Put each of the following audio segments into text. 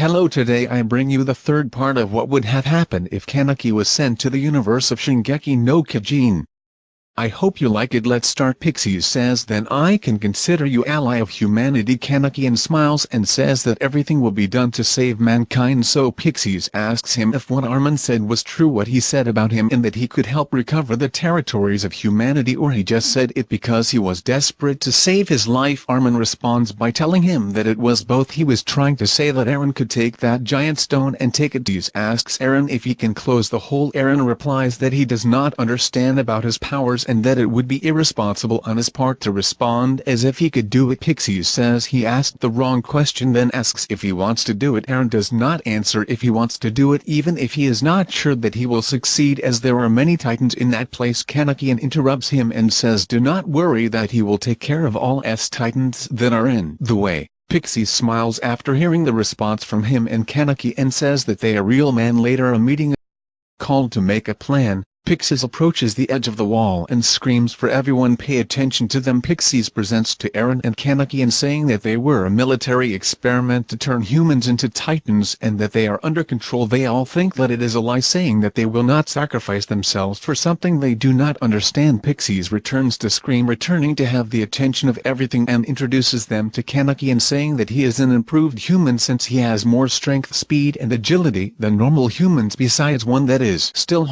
Hello today I bring you the third part of what would have happened if Kaneki was sent to the universe of Shingeki no Kyojin. I hope you like it. Let's start. Pixis says then I can consider you ally of humanity. Kanakian smiles and says that everything will be done to save mankind. So Pixis asks him if what Armin said was true what he said about him and that he could help recover the territories of humanity or he just said it because he was desperate to save his life. Armin responds by telling him that it was both. He was trying to say that Eren could take that giant stone and take it. Pixis asks Eren if he can close the hole Eren replies that he does not understand about his powers and that it would be irresponsible on his part to respond as if he could do it Pixis says he asked the wrong question then asks if he wants to do it Eren does not answer if he wants to do it even if he is not sure that he will succeed as there are many titans in that place. Kanakian interrupts him and says do not worry that he will take care of all S titans that are in the way. Pixie smiles after hearing the response from him and Kaneki and says that they are real man later a meeting called to make a plan, Pixis approaches the edge of the wall and screams for everyone pay attention to them. Pixis presents to Eren and Kaneki and saying that they were a military experiment to turn humans into titans and that they are under control. They all think that it is a lie saying that they will not sacrifice themselves for something they do not understand. Pixis returns to Scream returning to have the attention of everything and introduces them to Kaneki and saying that he is an improved human since he has more strength speed and agility than normal humans besides one that is still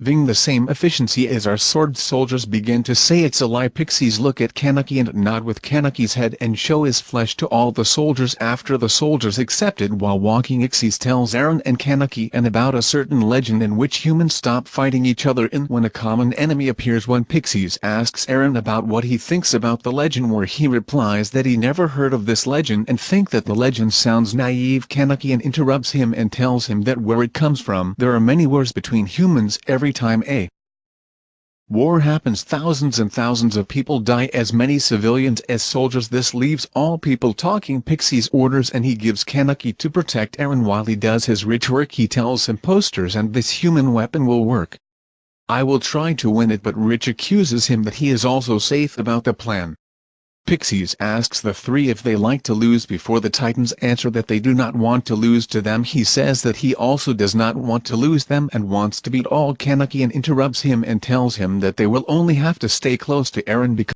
having the same efficiency as our sword soldiers begin to say it's a lie Pixis look at Kaneki and nod with Kaneki's head and show his flesh to all the soldiers after the soldiers accepted while walking. Ixies tells Eren and Kaneki and about a certain legend in which humans stop fighting each other and when a common enemy appears. When Pixis asks Eren about what he thinks about the legend where he replies that he never heard of this legend and think that the legend sounds naive. Kaneki and interrupts him and tells him that where it comes from. There are many wars between humans. Every every time a war happens thousands and thousands of people die as many civilians as soldiers this leaves all people talking Pixie's orders and he gives Kaneki to protect Eren while he does his rhetoric he tells him posters and this human weapon will work. I will try to win it but Rich accuses him that he is also safe about the plan. Pixis asks the three if they like to lose before the Titans answer that they do not want to lose to them. He says that he also does not want to lose them and wants to beat all Kaneki and interrupts him and tells him that they will only have to stay close to Eren because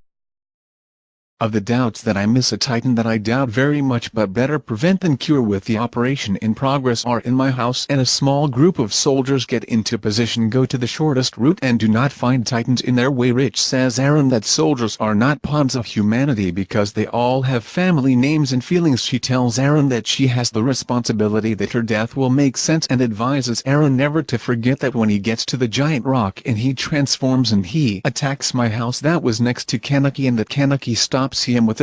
of the doubts that I miss a titan that I doubt very much but better prevent than cure with the operation in progress are in my house and a small group of soldiers get into position go to the shortest route and do not find titans in their way. Rich says Eren that soldiers are not pawns of humanity because they all have family names and feelings. She tells Eren that she has the responsibility that her death will make sense and advises Eren never to forget that when he gets to the giant rock and he transforms and he attacks Mikasa that was next to Kaneki and that Kaneki stops see him with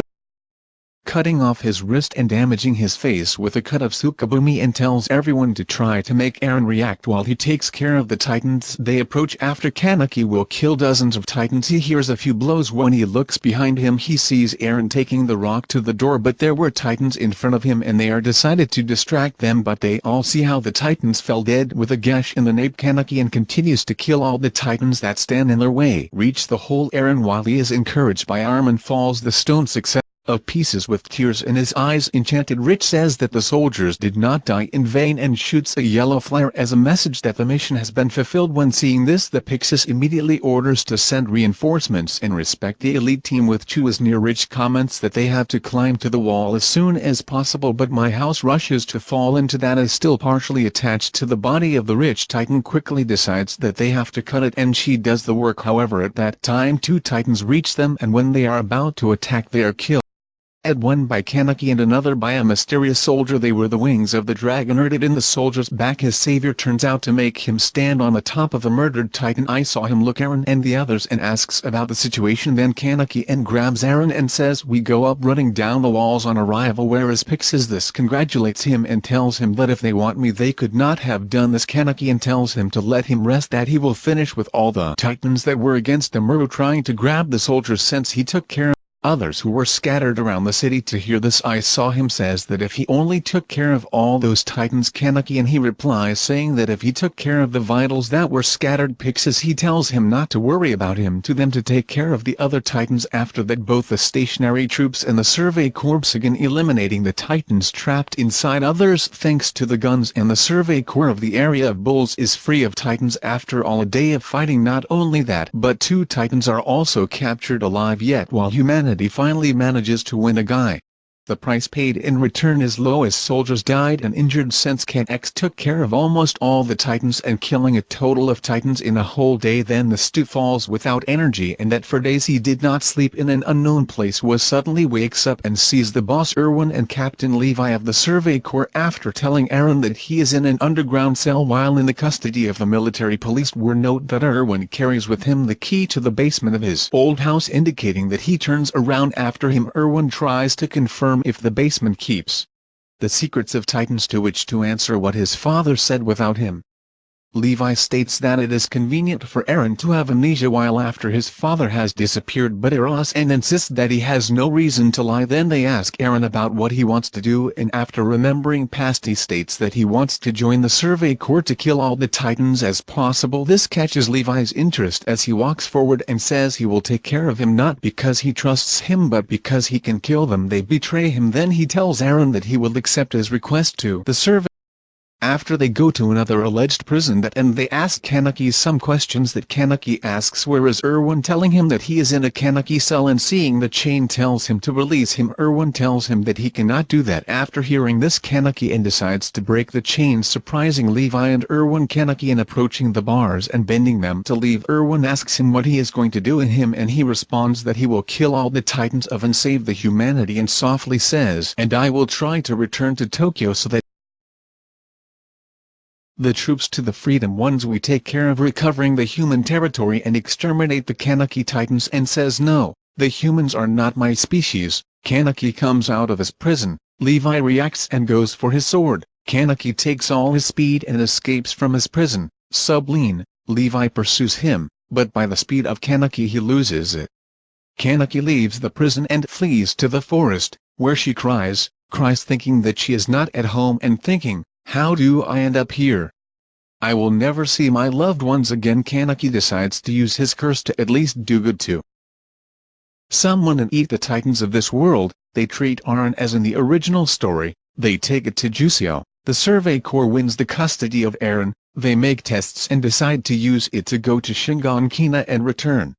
cutting off his wrist and damaging his face with a cut of Tsukabumi and tells everyone to try to make Eren react while he takes care of the titans. They approach after Kaneki will kill dozens of titans. He hears a few blows. When he looks behind him he sees Eren taking the rock to the door but there were titans in front of him and they are decided to distract them but they all see how the titans fell dead with a gash in the nape. Kaneki and continues to kill all the titans that stand in their way. Reach the whole Eren while he is encouraged by Armin falls. The stone success of pieces with tears in his eyes enchanted Rich says that the soldiers did not die in vain and shoots a yellow flare as a message that the mission has been fulfilled. When seeing this the Pixis immediately orders to send reinforcements and respect. The elite team with Chu is near Rich comments that they have to climb to the wall as soon as possible but Mikasa rushes to fall into that is still partially attached to the body of the rich titan quickly decides that they have to cut it and she does the work. However at that time two titans reach them and when they are about to attack they are killed at one by Kaneki and another by a mysterious soldier they were the wings of the dragon herded in the soldier's back. His savior turns out to make him stand on the top of the murdered titan. I saw him look Eren and the others and asks about the situation. Then Kaneki and grabs Eren and says we go up running down the walls on arrival. Whereas Pixis this? Congratulates him and tells him that if they want me they could not have done this. Kaneki and tells him to let him rest that he will finish with all the titans that were against the Muro trying to grab the soldier since he took care Others who were scattered around the city to hear this I saw him says that if he only took care of all those titans Kaneki and he replies saying that if he took care of the vitals that were scattered Pixis he tells him not to worry about him to them to take care of the other titans after that both the stationary troops and the survey corps again eliminating the titans trapped inside. Others thanks to the guns and the survey corps of the area of bulls is free of titans after all a day of fighting. Not only that but two titans are also captured alive yet while humanity humanity finally manages to win a guy. The price paid in return is low as soldiers died and injured since Cat X took care of almost all the titans and killing a total of titans in a whole day. Then the stew falls without energy and that for days he did not sleep in an unknown place was suddenly wakes up and sees the boss Erwin and Captain Levi of the Survey Corps after telling Eren that he is in an underground cell while in the custody of the military police. Were note that Erwin carries with him the key to the basement of his old house indicating that he turns around after him. Erwin tries to confirm if the basement keeps the secrets of Titans to which to answer what his father said without him. Levi states that it is convenient for Eren to have amnesia while after his father has disappeared but Eros and insists that he has no reason to lie. Then they ask Eren about what he wants to do and after remembering past he states that he wants to join the Survey Corps to kill all the Titans as possible. This catches Levi's interest as he walks forward and says he will take care of him not because he trusts him but because he can kill them. They betray him. Then he tells Eren that he will accept his request to the Survey after they go to another alleged prison that and they ask Kaneki some questions that Kaneki asks where is Erwin telling him that he is in a Kaneki cell and seeing the chain tells him to release him. Erwin tells him that he cannot do that. After hearing this Kaneki and decides to break the chain. Surprising Levi and Erwin Kaneki and approaching the bars and bending them to leave Erwin asks him what he is going to do in him and he responds that he will kill all the titans of and save the humanity and softly says and I will try to return to Tokyo so that the troops to the Freedom Ones we take care of recovering the human territory and exterminate the Kaneki Titans and says no, the humans are not my species. Kaneki comes out of his prison, Levi reacts and goes for his sword, Kaneki takes all his speed and escapes from his prison, Subline, Levi pursues him, but by the speed of Kaneki he loses it. Kaneki leaves the prison and flees to the forest, where she cries, cries thinking that she is not at home and thinking, how do I end up here? I will never see my loved ones again. Kaneki decides to use his curse to at least do good to someone and eat the titans of this world, they treat Eren as in the original story, they take it to Jusio, the Survey Corps wins the custody of Eren, they make tests and decide to use it to go to Shiganshina and return.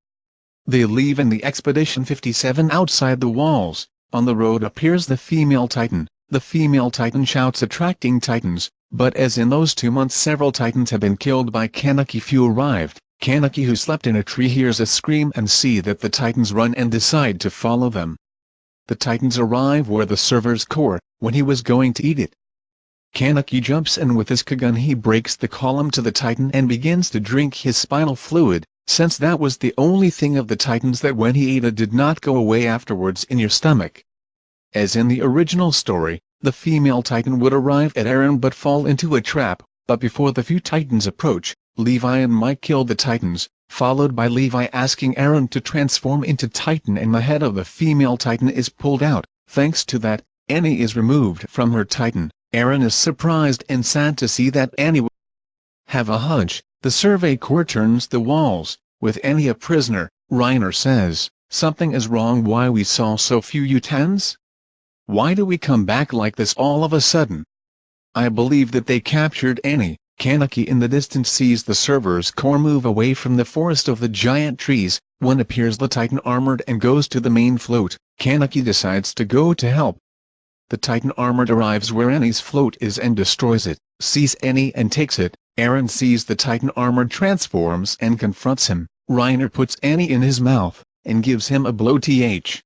They leave in the Expedition 57 outside the walls, on the road appears the female titan, the female titan shouts attracting titans, but as in those two months several titans have been killed by Kaneki few arrived, Kaneki who slept in a tree hears a scream and see that the titans run and decide to follow them. The titans arrive where the Survey Corps, when he was going to eat it. Kaneki jumps and with his Kagune he breaks the column to the titan and begins to drink his spinal fluid, since that was the only thing of the titans that when he ate it did not go away afterwards in your stomach. As in the original story, the female titan would arrive at Eren but fall into a trap, but before the few titans approach, Levi and Mike kill the titans, followed by Levi asking Eren to transform into titan and the head of the female titan is pulled out, thanks to that, Annie is removed from her titan, Eren is surprised and sad to see that Annie have a hunch, the survey corps turns the walls, with Annie a prisoner, Reiner says, something is wrong. Why we saw so few U-10s? Why do we come back like this all of a sudden? I believe that they captured Annie. Kaneki in the distance sees the Survey Corps move away from the forest of the giant trees, when appears the Titan armored and goes to the main float, Kaneki decides to go to help. The Titan armored arrives where Annie's float is and destroys it, sees Annie and takes it, Eren sees the Titan armored transforms and confronts him, Reiner puts Annie in his mouth, and gives him a blow th.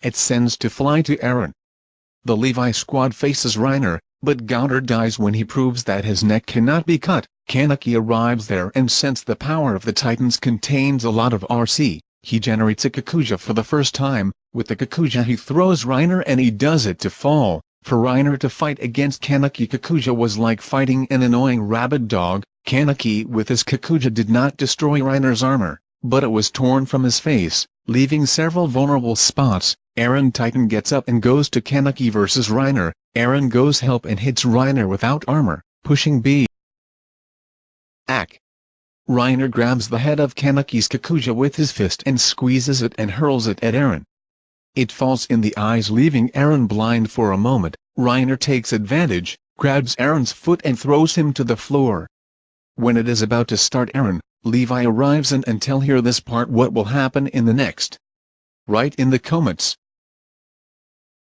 It sends to fly to Eren. The Levi squad faces Reiner, but Gowder dies when he proves that his neck cannot be cut. Kaneki arrives there and since the power of the Titans contains a lot of RC, he generates a Kakuja for the first time, with the Kakuja he throws Reiner and he does it to fall. For Reiner to fight against Kaneki Kakuja was like fighting an annoying rabid dog, Kaneki with his Kakuja did not destroy Reiner's armor, but it was torn from his face, leaving several vulnerable spots. Eren Titan gets up and goes to Kaneki vs Reiner, Eren goes help and hits Reiner without armor, pushing B. Ack. Reiner grabs the head of Kaneki's Kakuja with his fist and squeezes it and hurls it at Eren. It falls in the eyes leaving Eren blind for a moment, Reiner takes advantage, grabs Eren's foot and throws him to the floor. When it is about to start Eren, Levi arrives and, tell here this part what will happen in the next. Write in the comments,